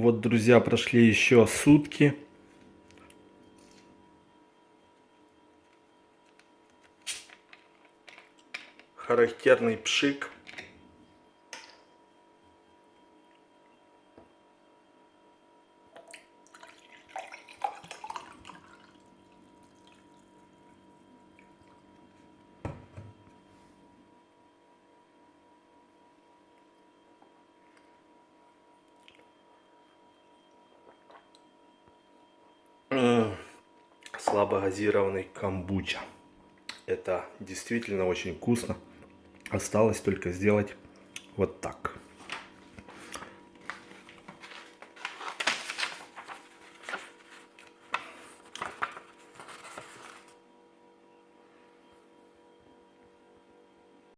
Вот, друзья, прошли еще сутки. Характерный пшик. Слабогазированный камбуча. Это действительно очень вкусно. Осталось только сделать вот так.